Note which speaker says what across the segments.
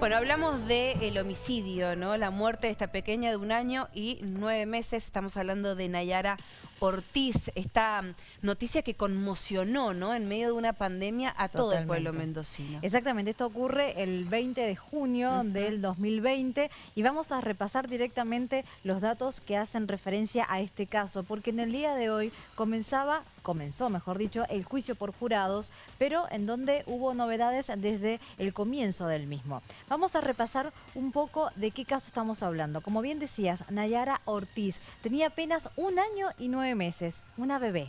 Speaker 1: Bueno, hablamos del homicidio, ¿no? La muerte de esta pequeña de un año y nueve meses. Estamos hablando de Nayara Ortiz. Esta noticia que conmocionó, ¿no? En medio de una pandemia a todo el pueblo mendocino.
Speaker 2: Exactamente. Esto ocurre el 20 de junio del 2020 y vamos a repasar directamente los datos que hacen referencia a este caso, porque en el día de hoy comenzaba, comenzó, mejor dicho, el juicio por jurados, pero en donde hubo novedades desde el comienzo del mismo. Vamos a repasar un poco de qué caso estamos hablando. Como bien decías, Nayara Ortiz tenía apenas un año y nueve meses, una bebé.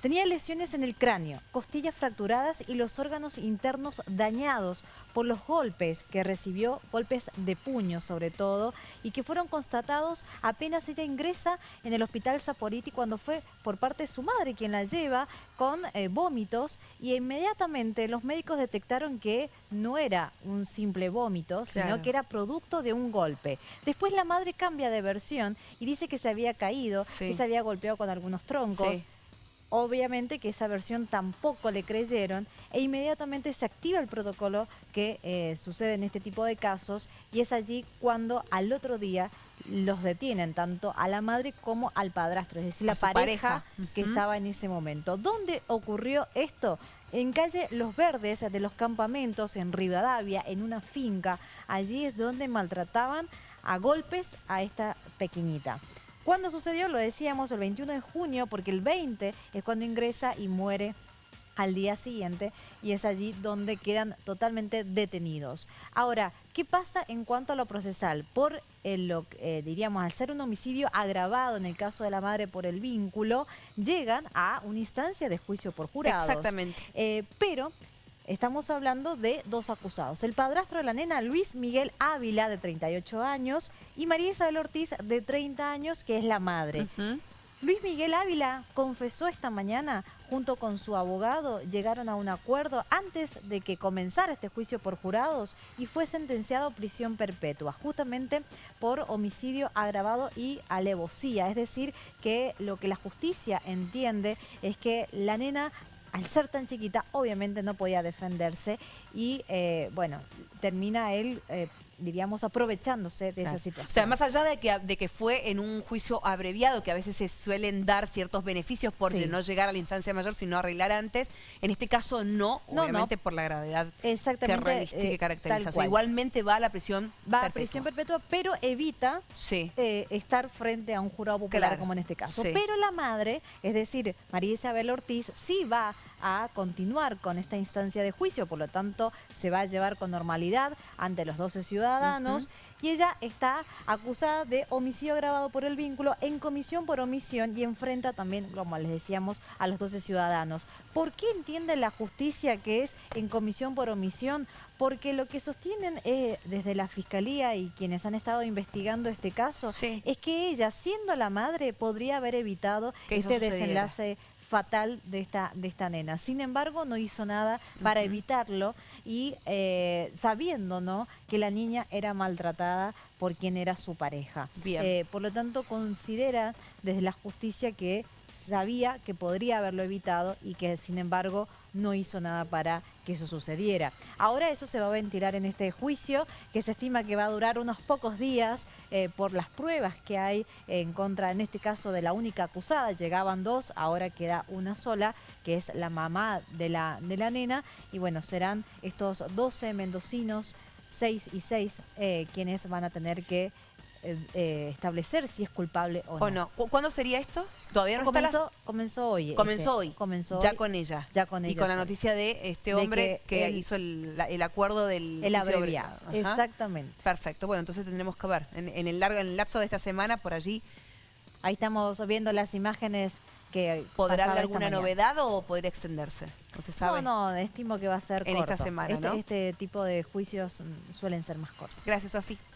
Speaker 2: Tenía lesiones en el cráneo, costillas fracturadas y los órganos internos dañados por los golpes que recibió, golpes de puño sobre todo, y que fueron constatados apenas ella ingresa en el hospital Zaporiti cuando fue por parte de su madre quien la lleva con eh, vómitos y inmediatamente los médicos detectaron que no era un simple vómito, sino que era producto de un golpe. Después la madre cambia de versión y dice que se había caído, que se había golpeado con algunos troncos. Obviamente que esa versión tampoco le creyeron e inmediatamente se activa el protocolo que eh, sucede en este tipo de casos y es allí cuando al otro día los detienen tanto a la madre como al padrastro, es decir, la pareja, que estaba en ese momento. ¿Dónde ocurrió esto? En calle Los Verdes de los campamentos en Rivadavia, en una finca. Allí es donde maltrataban a golpes a esta pequeñita. ¿Cuándo sucedió? Lo decíamos el 21 de junio, porque el 20 es cuando ingresa y muere al día siguiente y es allí donde quedan totalmente detenidos. Ahora, ¿qué pasa en cuanto a lo procesal? Por lo eh, diríamos, al ser un homicidio agravado en el caso de la madre por el vínculo, llegan a una instancia de juicio por jurados.
Speaker 1: Exactamente.
Speaker 2: Eh, pero Estamos hablando de dos acusados. El padrastro de la nena, Luis Miguel Ávila, de 38 años, y María Isabel Ortiz, de 30 años, que es la madre. Luis Miguel Ávila confesó esta mañana, junto con su abogado, llegaron a un acuerdo antes de que comenzara este juicio por jurados y fue sentenciado a prisión perpetua, justamente por homicidio agravado y alevosía. Es decir, que lo que la justicia entiende es que la nena al ser tan chiquita, obviamente no podía defenderse y, eh, bueno, termina él... Eh, diríamos, aprovechándose de esa situación. O
Speaker 1: sea, más allá de que, de que fue en un juicio abreviado, que a veces se suelen dar ciertos beneficios por no llegar a la instancia mayor, sino arreglar antes, en este caso no, obviamente por la gravedad
Speaker 2: Exactamente,
Speaker 1: que, eh, caracteriza. igualmente va a la prisión
Speaker 2: Va a prisión perpetua, pero evita eh, estar frente a un jurado popular como en este caso. Pero la madre, es decir, María Isabel Ortiz, sí va a continuar con esta instancia de juicio, por lo tanto se va a llevar con normalidad ante los 12 ciudadanos y ella está acusada de homicidio agravado por el vínculo en comisión por omisión y enfrenta también, como les decíamos, a los 12 ciudadanos. ¿Por qué entiende la justicia que es en comisión por omisión? Porque lo que sostienen eh, desde la Fiscalía y quienes han estado investigando este caso es que ella, siendo la madre, podría haber evitado este desenlace fatal de esta, de esta nena. Sin embargo, no hizo nada para evitarlo y eh, sabiendo ¿no? que la niña era maltratada por quien era su pareja. Eh, por lo tanto, considera desde la justicia que sabía que podría haberlo evitado y que sin embargo no hizo nada para que eso sucediera. Ahora eso se va a ventilar en este juicio que se estima que va a durar unos pocos días eh, por las pruebas que hay en contra, en este caso de la única acusada, llegaban dos, ahora queda una sola que es la mamá de la, de la nena y bueno, serán estos 12 mendocinos 6 y 6 eh, quienes van a tener que eh, eh, establecer si es culpable o no.
Speaker 1: ¿Cuándo sería esto? Todavía no
Speaker 2: comenzó, comenzó hoy.
Speaker 1: Comenzó este, hoy. Comenzó ya con ella.
Speaker 2: Ya con ella.
Speaker 1: Y con la noticia de este hombre que, hizo el, acuerdo del
Speaker 2: el abreviado. Exactamente.
Speaker 1: Perfecto. Bueno, entonces tendremos que ver en, el largo, en el lapso de esta semana por allí.
Speaker 2: Ahí estamos viendo las imágenes que
Speaker 1: ¿Podrá haber alguna novedad o podría extenderse?
Speaker 2: No se sabe. No, no, estimo que va a ser
Speaker 1: En esta semana,
Speaker 2: este, este tipo de juicios suelen ser más cortos.
Speaker 1: Gracias, Sofía.